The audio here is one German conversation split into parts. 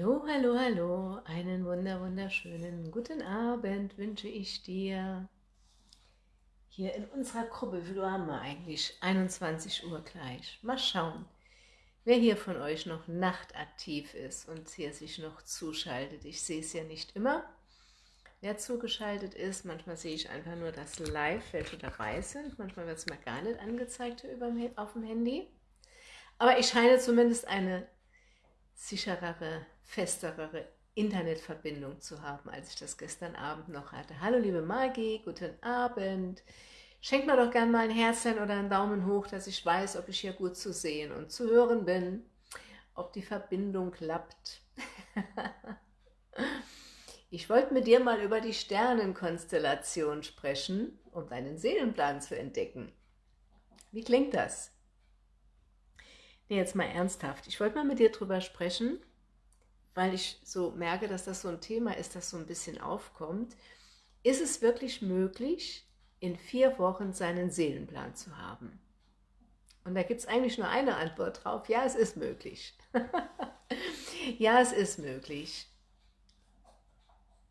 Hallo, hallo, hallo, einen wunder, wunderschönen guten Abend wünsche ich dir. Hier in unserer Gruppe, wie haben wir eigentlich? 21 Uhr gleich. Mal schauen, wer hier von euch noch nachtaktiv ist und hier sich noch zuschaltet. Ich sehe es ja nicht immer, wer zugeschaltet ist. Manchmal sehe ich einfach nur das Live, welche dabei sind. Manchmal wird es mir gar nicht angezeigt auf dem Handy. Aber ich scheine zumindest eine sicherere, festere Internetverbindung zu haben, als ich das gestern Abend noch hatte. Hallo liebe Maggie, guten Abend. Schenk mir doch gerne mal ein Herzchen oder einen Daumen hoch, dass ich weiß, ob ich hier gut zu sehen und zu hören bin, ob die Verbindung klappt. ich wollte mit dir mal über die Sternenkonstellation sprechen, um deinen Seelenplan zu entdecken. Wie klingt das? Nee, jetzt mal ernsthaft. Ich wollte mal mit dir drüber sprechen, weil ich so merke, dass das so ein Thema ist, das so ein bisschen aufkommt. Ist es wirklich möglich, in vier Wochen seinen Seelenplan zu haben? Und da gibt es eigentlich nur eine Antwort drauf. Ja, es ist möglich. ja, es ist möglich.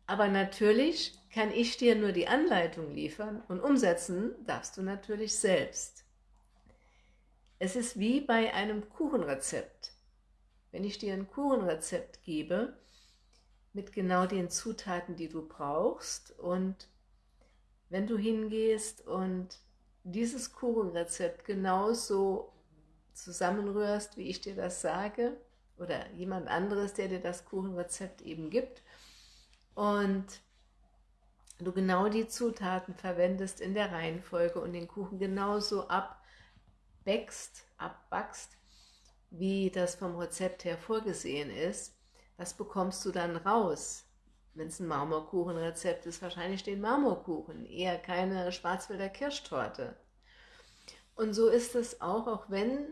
Aber natürlich kann ich dir nur die Anleitung liefern und umsetzen darfst du natürlich selbst. Es ist wie bei einem Kuchenrezept. Wenn ich dir ein Kuchenrezept gebe, mit genau den Zutaten, die du brauchst und wenn du hingehst und dieses Kuchenrezept genauso zusammenrührst, wie ich dir das sage, oder jemand anderes, der dir das Kuchenrezept eben gibt, und du genau die Zutaten verwendest in der Reihenfolge und den Kuchen genauso ab backst, abbackst, wie das vom Rezept her vorgesehen ist, was bekommst du dann raus? Wenn es ein Marmorkuchenrezept ist, wahrscheinlich den Marmorkuchen, eher keine Schwarzwälder Kirschtorte. Und so ist es auch, auch wenn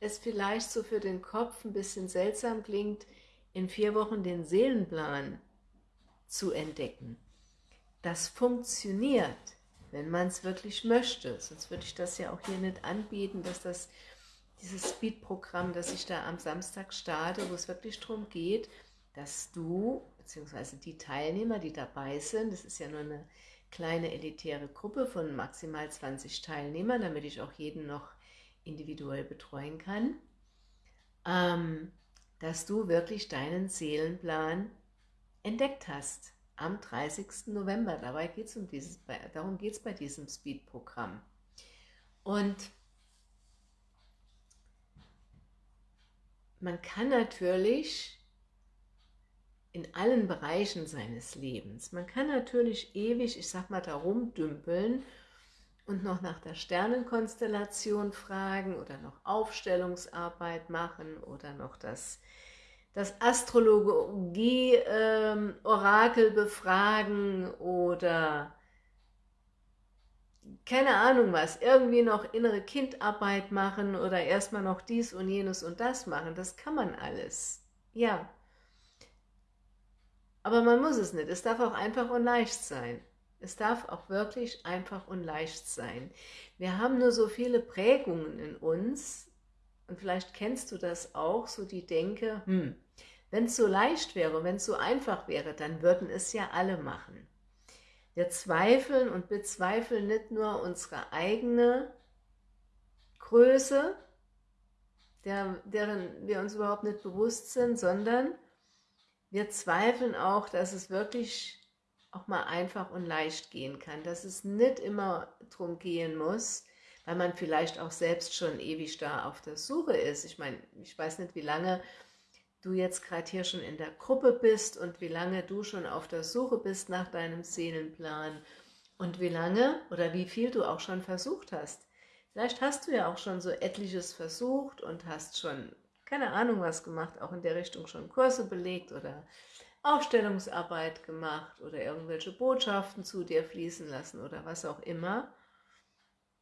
es vielleicht so für den Kopf ein bisschen seltsam klingt, in vier Wochen den Seelenplan zu entdecken. Das funktioniert wenn man es wirklich möchte. Sonst würde ich das ja auch hier nicht anbieten, dass das dieses Speed-Programm, das ich da am Samstag starte, wo es wirklich darum geht, dass du, beziehungsweise die Teilnehmer, die dabei sind, das ist ja nur eine kleine elitäre Gruppe von maximal 20 Teilnehmern, damit ich auch jeden noch individuell betreuen kann, ähm, dass du wirklich deinen Seelenplan entdeckt hast am 30. November. Dabei geht's um dieses, darum geht es bei diesem Speed-Programm. Und man kann natürlich in allen Bereichen seines Lebens, man kann natürlich ewig, ich sag mal, da rumdümpeln und noch nach der Sternenkonstellation fragen oder noch Aufstellungsarbeit machen oder noch das das Astrologie-Orakel ähm, befragen oder keine Ahnung was, irgendwie noch innere Kindarbeit machen oder erstmal noch dies und jenes und das machen, das kann man alles. Ja. Aber man muss es nicht. Es darf auch einfach und leicht sein. Es darf auch wirklich einfach und leicht sein. Wir haben nur so viele Prägungen in uns und vielleicht kennst du das auch, so die Denke, hm, wenn es so leicht wäre, wenn es so einfach wäre, dann würden es ja alle machen. Wir zweifeln und bezweifeln nicht nur unsere eigene Größe, der, deren wir uns überhaupt nicht bewusst sind, sondern wir zweifeln auch, dass es wirklich auch mal einfach und leicht gehen kann, dass es nicht immer darum gehen muss, weil man vielleicht auch selbst schon ewig da auf der Suche ist. Ich meine, ich weiß nicht, wie lange du jetzt gerade hier schon in der Gruppe bist und wie lange du schon auf der Suche bist nach deinem Seelenplan und wie lange oder wie viel du auch schon versucht hast. Vielleicht hast du ja auch schon so etliches versucht und hast schon, keine Ahnung was gemacht, auch in der Richtung schon Kurse belegt oder Aufstellungsarbeit gemacht oder irgendwelche Botschaften zu dir fließen lassen oder was auch immer.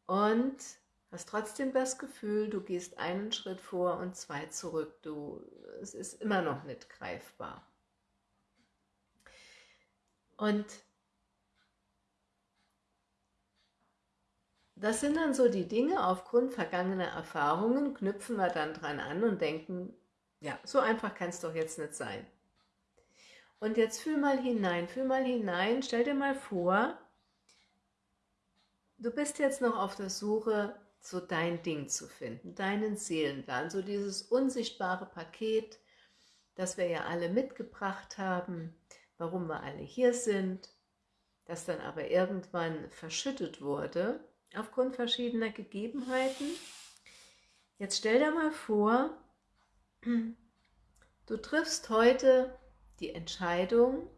Und hast trotzdem das Gefühl, du gehst einen Schritt vor und zwei zurück. Du, es ist immer noch nicht greifbar. Und das sind dann so die Dinge, aufgrund vergangener Erfahrungen knüpfen wir dann dran an und denken, ja, so einfach kann es doch jetzt nicht sein. Und jetzt fühl mal hinein, fühl mal hinein, stell dir mal vor, du bist jetzt noch auf der Suche, so dein Ding zu finden, deinen Seelenplan, so dieses unsichtbare Paket, das wir ja alle mitgebracht haben, warum wir alle hier sind, das dann aber irgendwann verschüttet wurde, aufgrund verschiedener Gegebenheiten. Jetzt stell dir mal vor, du triffst heute die Entscheidung,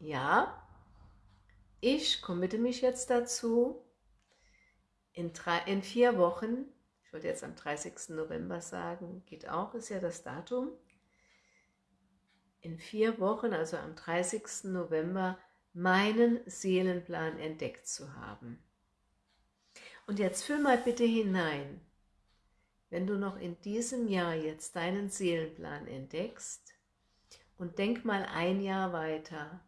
ja, ich committe mich jetzt dazu, in, drei, in vier Wochen, ich wollte jetzt am 30. November sagen, geht auch, ist ja das Datum, in vier Wochen, also am 30. November, meinen Seelenplan entdeckt zu haben. Und jetzt fühl mal bitte hinein, wenn du noch in diesem Jahr jetzt deinen Seelenplan entdeckst und denk mal ein Jahr weiter.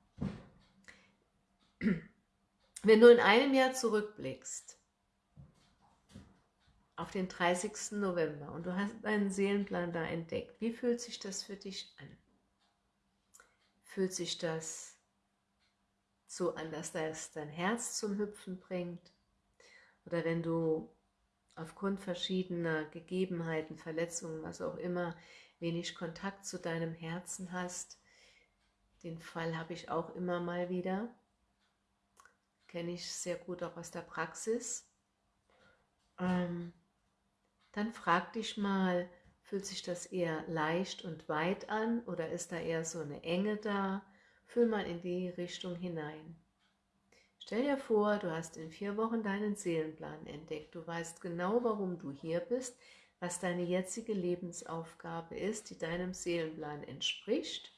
Wenn du in einem Jahr zurückblickst, auf den 30. November und du hast deinen Seelenplan da entdeckt, wie fühlt sich das für dich an? Fühlt sich das so an, dass das dein Herz zum Hüpfen bringt? Oder wenn du aufgrund verschiedener Gegebenheiten, Verletzungen, was auch immer, wenig Kontakt zu deinem Herzen hast, den Fall habe ich auch immer mal wieder, kenne ich sehr gut auch aus der Praxis, ähm, dann frag dich mal, Fühlt sich das eher leicht und weit an oder ist da eher so eine Enge da? Fühl mal in die Richtung hinein. Stell dir vor, du hast in vier Wochen deinen Seelenplan entdeckt. Du weißt genau, warum du hier bist, was deine jetzige Lebensaufgabe ist, die deinem Seelenplan entspricht,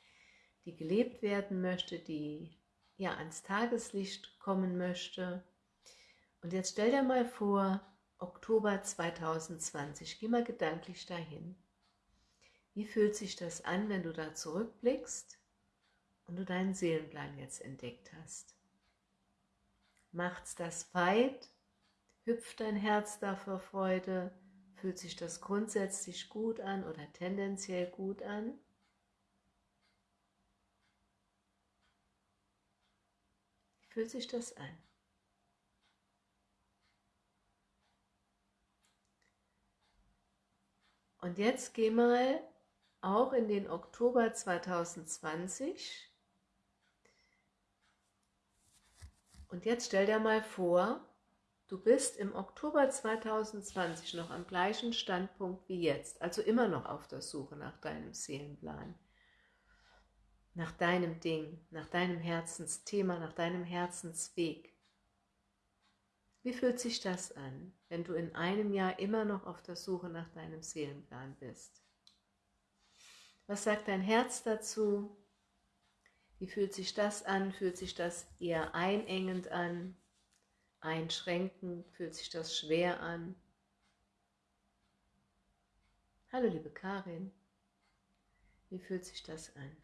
die gelebt werden möchte, die ja ans Tageslicht kommen möchte. Und jetzt stell dir mal vor, Oktober 2020. Geh mal gedanklich dahin. Wie fühlt sich das an, wenn du da zurückblickst und du deinen Seelenplan jetzt entdeckt hast? Macht's das weit? Hüpft dein Herz da vor Freude? Fühlt sich das grundsätzlich gut an oder tendenziell gut an? Fühlt sich das an? Und jetzt geh mal auch in den Oktober 2020 und jetzt stell dir mal vor, du bist im Oktober 2020 noch am gleichen Standpunkt wie jetzt, also immer noch auf der Suche nach deinem Seelenplan, nach deinem Ding, nach deinem Herzensthema, nach deinem Herzensweg. Wie fühlt sich das an, wenn du in einem Jahr immer noch auf der Suche nach deinem Seelenplan bist? Was sagt dein Herz dazu? Wie fühlt sich das an? Fühlt sich das eher einengend an? Einschränkend? Fühlt sich das schwer an? Hallo liebe Karin, wie fühlt sich das an?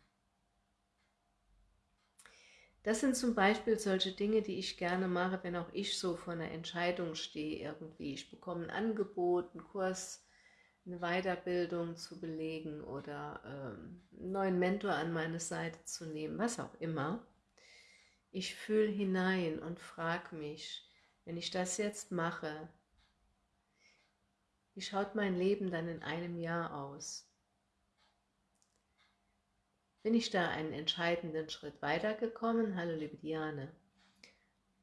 Das sind zum Beispiel solche Dinge, die ich gerne mache, wenn auch ich so vor einer Entscheidung stehe irgendwie. Ich bekomme ein Angebot, einen Kurs, eine Weiterbildung zu belegen oder ähm, einen neuen Mentor an meine Seite zu nehmen, was auch immer. Ich fühle hinein und frage mich, wenn ich das jetzt mache, wie schaut mein Leben dann in einem Jahr aus? Bin ich da einen entscheidenden Schritt weitergekommen? Hallo liebe Diane.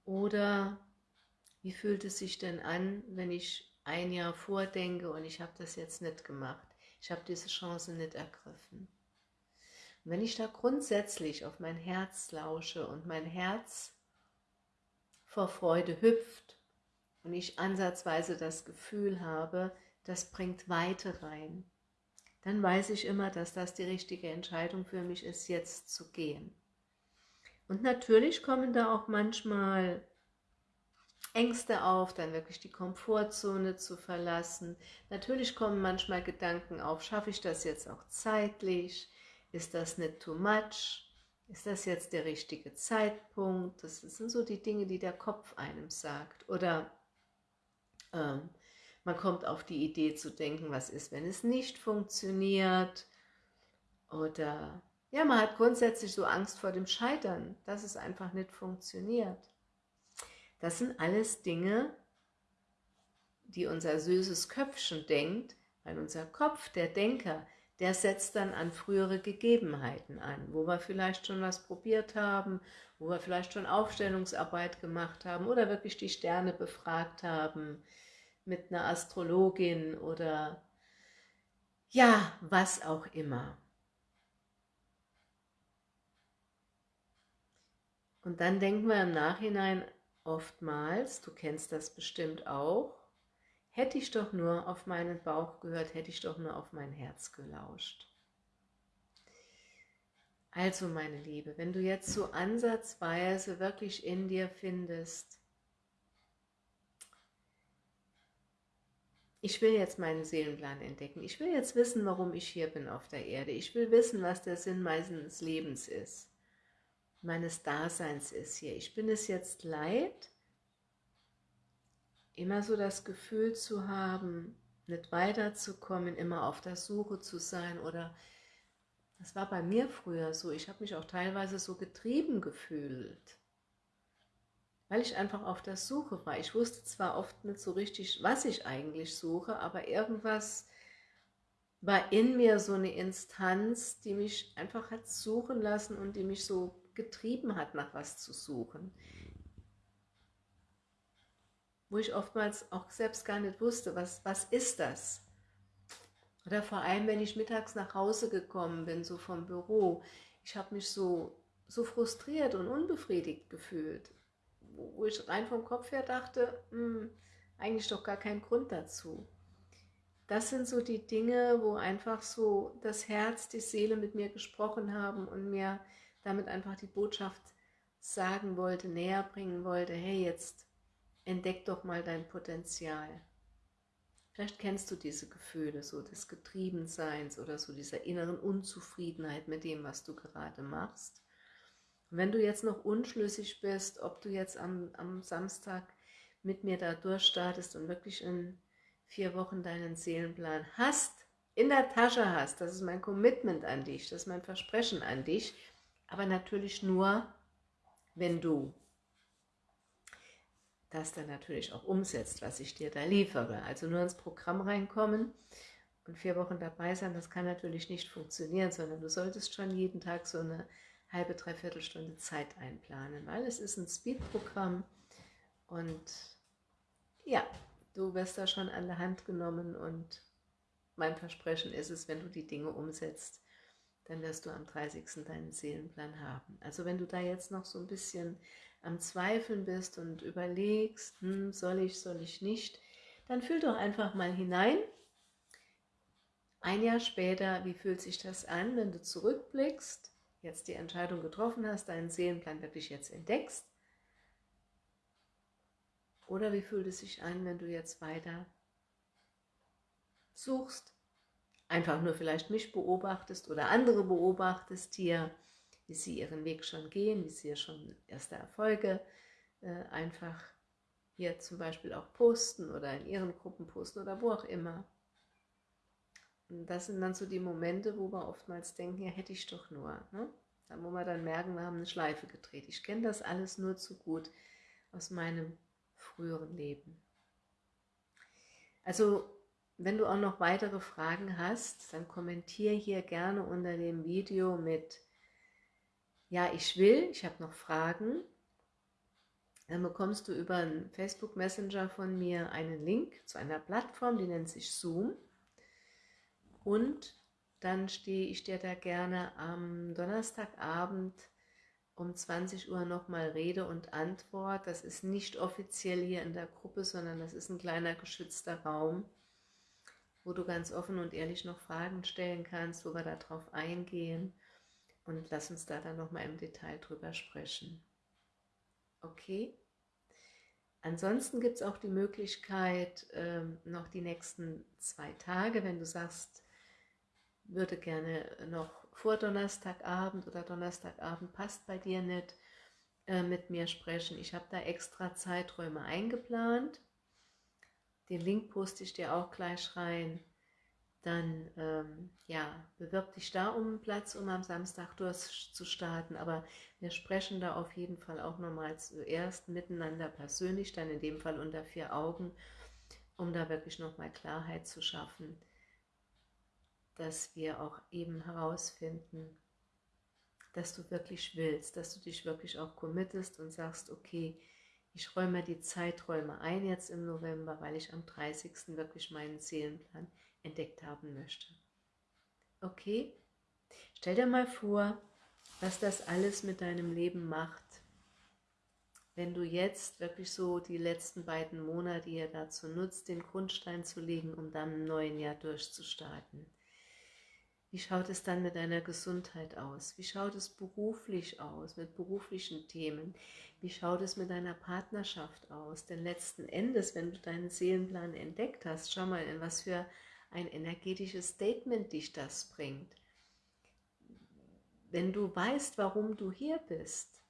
Oder wie fühlt es sich denn an, wenn ich ein Jahr vordenke und ich habe das jetzt nicht gemacht? Ich habe diese Chance nicht ergriffen. Und wenn ich da grundsätzlich auf mein Herz lausche und mein Herz vor Freude hüpft und ich ansatzweise das Gefühl habe, das bringt Weite rein, dann weiß ich immer, dass das die richtige Entscheidung für mich ist, jetzt zu gehen. Und natürlich kommen da auch manchmal Ängste auf, dann wirklich die Komfortzone zu verlassen. Natürlich kommen manchmal Gedanken auf, schaffe ich das jetzt auch zeitlich? Ist das nicht too much? Ist das jetzt der richtige Zeitpunkt? Das sind so die Dinge, die der Kopf einem sagt. Oder ähm, man kommt auf die Idee zu denken, was ist, wenn es nicht funktioniert? Oder Ja, man hat grundsätzlich so Angst vor dem Scheitern, dass es einfach nicht funktioniert. Das sind alles Dinge, die unser süßes Köpfchen denkt, weil unser Kopf, der Denker, der setzt dann an frühere Gegebenheiten an, wo wir vielleicht schon was probiert haben, wo wir vielleicht schon Aufstellungsarbeit gemacht haben oder wirklich die Sterne befragt haben mit einer Astrologin oder ja, was auch immer. Und dann denken wir im Nachhinein oftmals, du kennst das bestimmt auch, Hätte ich doch nur auf meinen Bauch gehört, hätte ich doch nur auf mein Herz gelauscht. Also meine Liebe, wenn du jetzt so ansatzweise wirklich in dir findest, ich will jetzt meinen Seelenplan entdecken, ich will jetzt wissen, warum ich hier bin auf der Erde, ich will wissen, was der Sinn meines Lebens ist, meines Daseins ist hier. Ich bin es jetzt leid, immer so das Gefühl zu haben, nicht weiterzukommen, immer auf der Suche zu sein oder das war bei mir früher so, ich habe mich auch teilweise so getrieben gefühlt, weil ich einfach auf der Suche war. Ich wusste zwar oft nicht so richtig, was ich eigentlich suche, aber irgendwas war in mir so eine Instanz, die mich einfach hat suchen lassen und die mich so getrieben hat, nach was zu suchen wo ich oftmals auch selbst gar nicht wusste, was, was ist das? Oder vor allem, wenn ich mittags nach Hause gekommen bin, so vom Büro, ich habe mich so, so frustriert und unbefriedigt gefühlt, wo ich rein vom Kopf her dachte, hm, eigentlich doch gar kein Grund dazu. Das sind so die Dinge, wo einfach so das Herz, die Seele mit mir gesprochen haben und mir damit einfach die Botschaft sagen wollte, näher bringen wollte, hey, jetzt entdeck doch mal dein Potenzial. Vielleicht kennst du diese Gefühle, so des Getriebenseins oder so dieser inneren Unzufriedenheit mit dem, was du gerade machst. Und wenn du jetzt noch unschlüssig bist, ob du jetzt am, am Samstag mit mir da durchstartest und wirklich in vier Wochen deinen Seelenplan hast, in der Tasche hast, das ist mein Commitment an dich, das ist mein Versprechen an dich, aber natürlich nur, wenn du das dann natürlich auch umsetzt, was ich dir da liefere. Also nur ins Programm reinkommen und vier Wochen dabei sein, das kann natürlich nicht funktionieren, sondern du solltest schon jeden Tag so eine halbe, dreiviertel Stunde Zeit einplanen, weil es ist ein Speed-Programm und ja, du wirst da schon an der Hand genommen und mein Versprechen ist es, wenn du die Dinge umsetzt, dann wirst du am 30. deinen Seelenplan haben. Also wenn du da jetzt noch so ein bisschen am Zweifeln bist und überlegst, hm, soll ich, soll ich nicht, dann fühl doch einfach mal hinein. Ein Jahr später, wie fühlt sich das an, wenn du zurückblickst, jetzt die Entscheidung getroffen hast, deinen Seelenplan wirklich jetzt entdeckst? Oder wie fühlt es sich an, wenn du jetzt weiter suchst, einfach nur vielleicht mich beobachtest oder andere beobachtest hier, wie sie ihren Weg schon gehen, wie sie schon erste Erfolge äh, einfach hier zum Beispiel auch posten oder in ihren Gruppen posten oder wo auch immer. Und das sind dann so die Momente, wo wir oftmals denken, ja hätte ich doch nur. Ne? Dann wo wir dann merken, wir haben eine Schleife gedreht. Ich kenne das alles nur zu gut aus meinem früheren Leben. Also wenn du auch noch weitere Fragen hast, dann kommentiere hier gerne unter dem Video mit ja, ich will, ich habe noch Fragen, dann bekommst du über einen Facebook Messenger von mir einen Link zu einer Plattform, die nennt sich Zoom. Und dann stehe ich dir da gerne am Donnerstagabend um 20 Uhr nochmal Rede und Antwort. Das ist nicht offiziell hier in der Gruppe, sondern das ist ein kleiner geschützter Raum, wo du ganz offen und ehrlich noch Fragen stellen kannst, wo wir darauf eingehen und lass uns da dann nochmal im Detail drüber sprechen. Okay? Ansonsten gibt es auch die Möglichkeit, ähm, noch die nächsten zwei Tage, wenn du sagst, würde gerne noch vor Donnerstagabend oder Donnerstagabend passt bei dir nicht, äh, mit mir sprechen. Ich habe da extra Zeiträume eingeplant. Den Link poste ich dir auch gleich rein dann ähm, ja, bewirb dich da um einen Platz, um am Samstag durchzustarten. Aber wir sprechen da auf jeden Fall auch nochmal zuerst miteinander persönlich, dann in dem Fall unter vier Augen, um da wirklich nochmal Klarheit zu schaffen, dass wir auch eben herausfinden, dass du wirklich willst, dass du dich wirklich auch committest und sagst, okay, ich räume die Zeiträume ein jetzt im November, weil ich am 30. wirklich meinen Seelenplan entdeckt haben möchte. Okay? Stell dir mal vor, was das alles mit deinem Leben macht, wenn du jetzt wirklich so die letzten beiden Monate hier dazu nutzt, den Grundstein zu legen, um dann im neuen Jahr durchzustarten. Wie schaut es dann mit deiner Gesundheit aus? Wie schaut es beruflich aus, mit beruflichen Themen? Wie schaut es mit deiner Partnerschaft aus? Denn letzten Endes, wenn du deinen Seelenplan entdeckt hast, schau mal, in was für ein energetisches Statement dich das bringt. Wenn du weißt, warum du hier bist,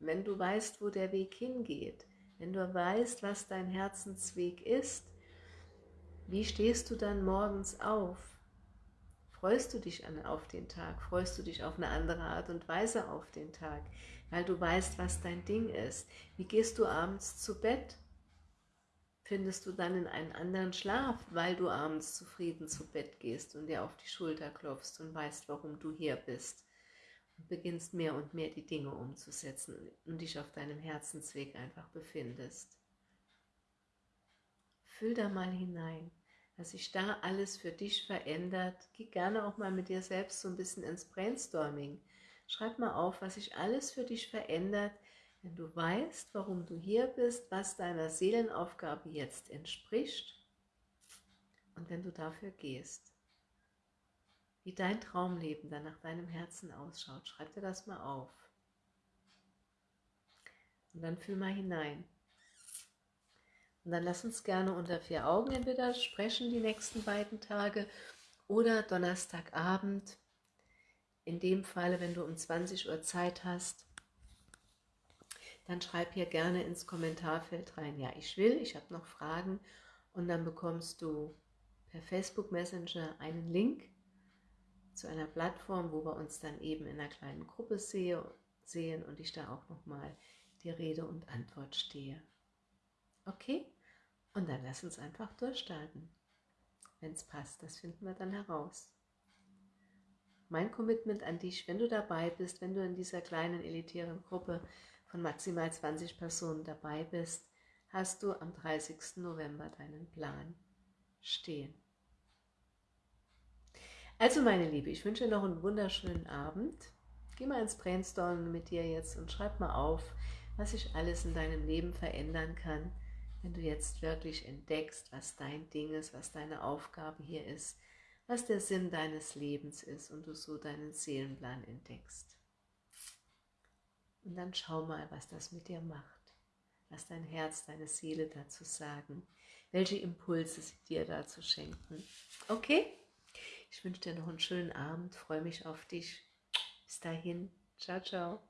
wenn du weißt, wo der Weg hingeht, wenn du weißt, was dein Herzensweg ist, wie stehst du dann morgens auf? Freust du dich auf den Tag? Freust du dich auf eine andere Art und Weise auf den Tag? Weil du weißt, was dein Ding ist. Wie gehst du abends zu Bett? findest du dann in einen anderen Schlaf, weil du abends zufrieden zu Bett gehst und dir auf die Schulter klopfst und weißt, warum du hier bist und beginnst mehr und mehr die Dinge umzusetzen und dich auf deinem Herzensweg einfach befindest. Fühl da mal hinein, was sich da alles für dich verändert. Geh gerne auch mal mit dir selbst so ein bisschen ins Brainstorming. Schreib mal auf, was sich alles für dich verändert, wenn du weißt, warum du hier bist, was deiner Seelenaufgabe jetzt entspricht und wenn du dafür gehst, wie dein Traumleben dann nach deinem Herzen ausschaut, schreib dir das mal auf. Und dann fühl mal hinein. Und dann lass uns gerne unter vier Augen entweder sprechen die nächsten beiden Tage oder Donnerstagabend. In dem Falle, wenn du um 20 Uhr Zeit hast, dann schreib hier gerne ins Kommentarfeld rein, ja, ich will, ich habe noch Fragen und dann bekommst du per Facebook Messenger einen Link zu einer Plattform, wo wir uns dann eben in einer kleinen Gruppe sehe, sehen und ich da auch nochmal die Rede und Antwort stehe. Okay? Und dann lass uns einfach durchstarten. Wenn es passt, das finden wir dann heraus. Mein Commitment an dich, wenn du dabei bist, wenn du in dieser kleinen elitären Gruppe von maximal 20 Personen dabei bist, hast du am 30. November deinen Plan stehen. Also meine Liebe, ich wünsche dir noch einen wunderschönen Abend. Geh mal ins Brainstorming mit dir jetzt und schreib mal auf, was sich alles in deinem Leben verändern kann, wenn du jetzt wirklich entdeckst, was dein Ding ist, was deine Aufgabe hier ist, was der Sinn deines Lebens ist und du so deinen Seelenplan entdeckst. Und dann schau mal, was das mit dir macht. Was dein Herz, deine Seele dazu sagen. Welche Impulse sie dir dazu schenken. Okay? Ich wünsche dir noch einen schönen Abend. Freue mich auf dich. Bis dahin. Ciao, ciao.